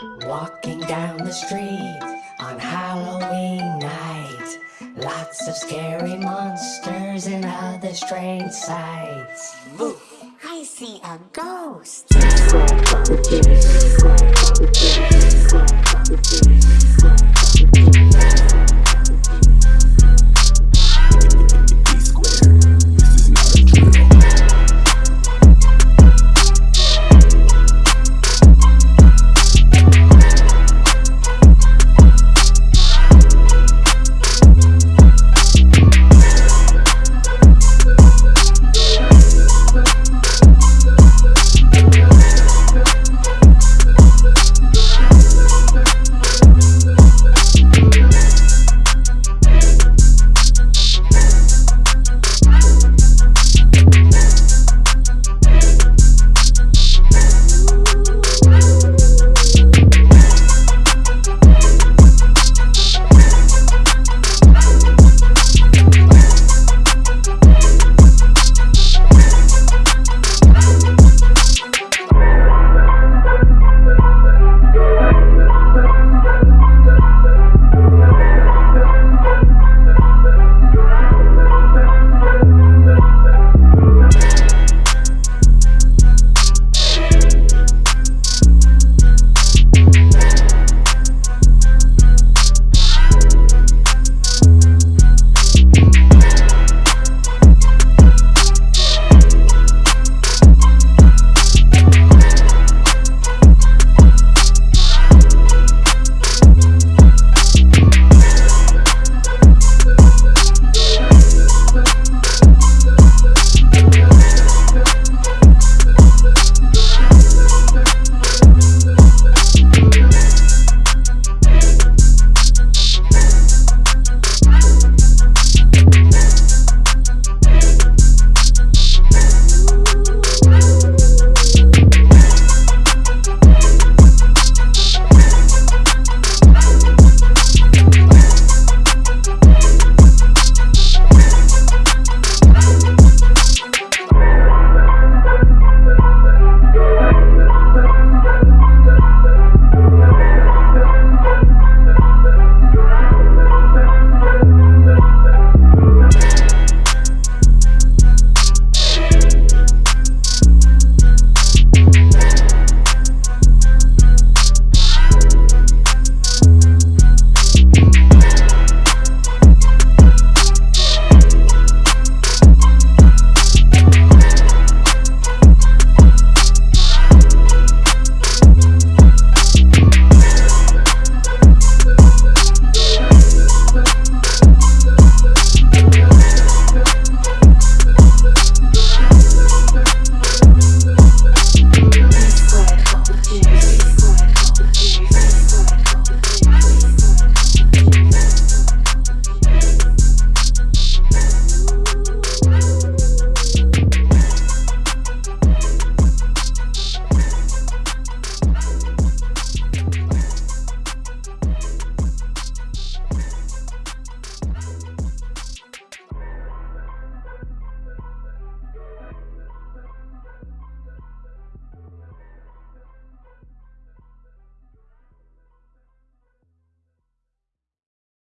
Walking down the street on Halloween night. Lots of scary monsters and other strange sights. I see a ghost. Ghost.